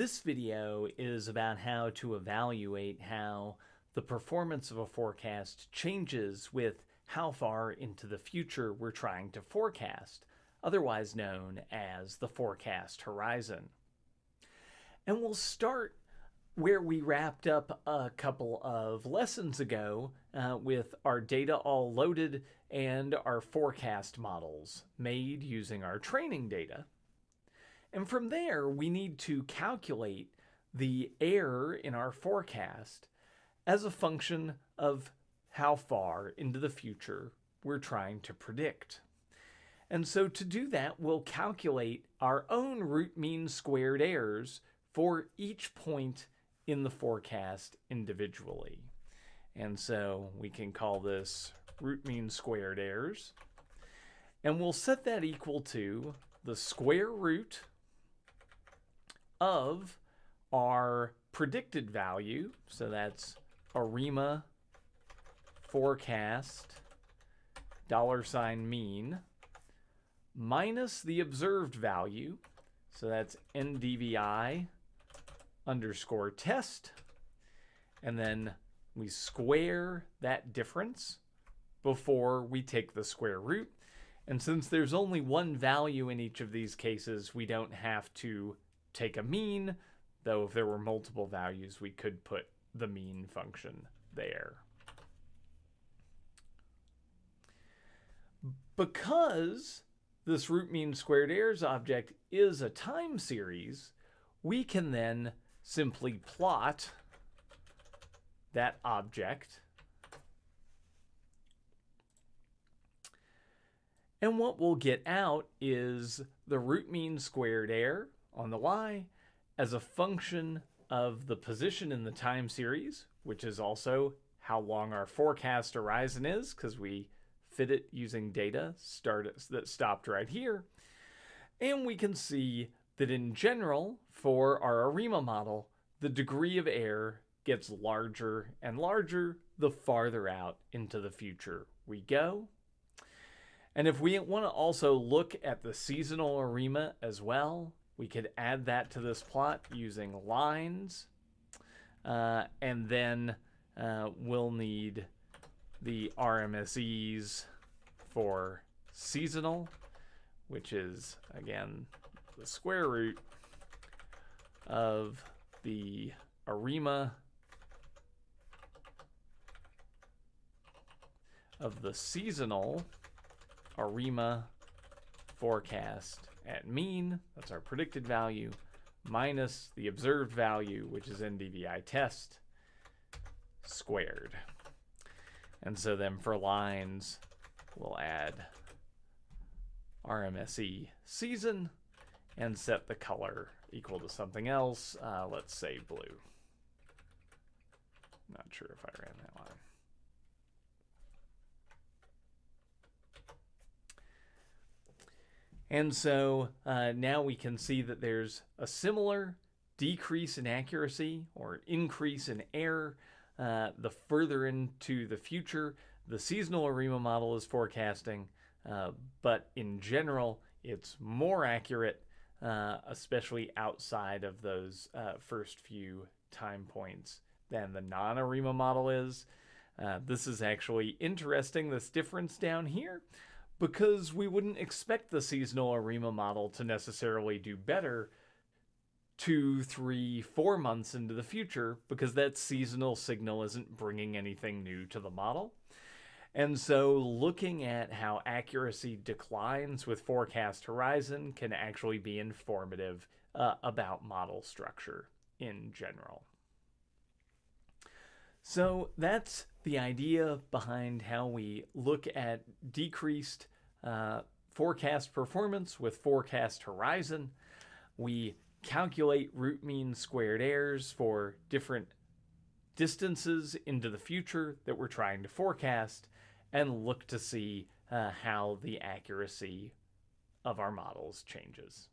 This video is about how to evaluate how the performance of a forecast changes with how far into the future we're trying to forecast, otherwise known as the forecast horizon. And we'll start where we wrapped up a couple of lessons ago uh, with our data all loaded and our forecast models made using our training data. And from there, we need to calculate the error in our forecast as a function of how far into the future we're trying to predict. And so to do that, we'll calculate our own root mean squared errors for each point in the forecast individually. And so we can call this root mean squared errors. And we'll set that equal to the square root of our predicted value. So that's ARIMA forecast dollar sign mean minus the observed value. So that's NDVI underscore test. And then we square that difference before we take the square root. And since there's only one value in each of these cases, we don't have to take a mean, though if there were multiple values, we could put the mean function there. Because this root mean squared errors object is a time series, we can then simply plot that object. And what we'll get out is the root mean squared error on the y as a function of the position in the time series, which is also how long our forecast horizon is, because we fit it using data start, that stopped right here. And we can see that in general, for our ARIMA model, the degree of error gets larger and larger the farther out into the future we go. And if we want to also look at the seasonal ARIMA as well, we could add that to this plot using lines. Uh, and then uh, we'll need the RMSEs for seasonal, which is, again, the square root of the ARIMA of the seasonal ARIMA forecast at mean, that's our predicted value, minus the observed value, which is NDVI test, squared. And so then for lines, we'll add RMSE season and set the color equal to something else. Uh, let's say blue. Not sure if I ran that line. And so uh, now we can see that there's a similar decrease in accuracy or increase in error uh, the further into the future the seasonal ARIMA model is forecasting, uh, but in general, it's more accurate, uh, especially outside of those uh, first few time points than the non-ARIMA model is. Uh, this is actually interesting, this difference down here because we wouldn't expect the seasonal ARIMA model to necessarily do better two, three, four months into the future because that seasonal signal isn't bringing anything new to the model. And so looking at how accuracy declines with forecast horizon can actually be informative uh, about model structure in general. So that's the idea behind how we look at decreased uh, forecast performance with forecast horizon. We calculate root mean squared errors for different distances into the future that we're trying to forecast and look to see uh, how the accuracy of our models changes.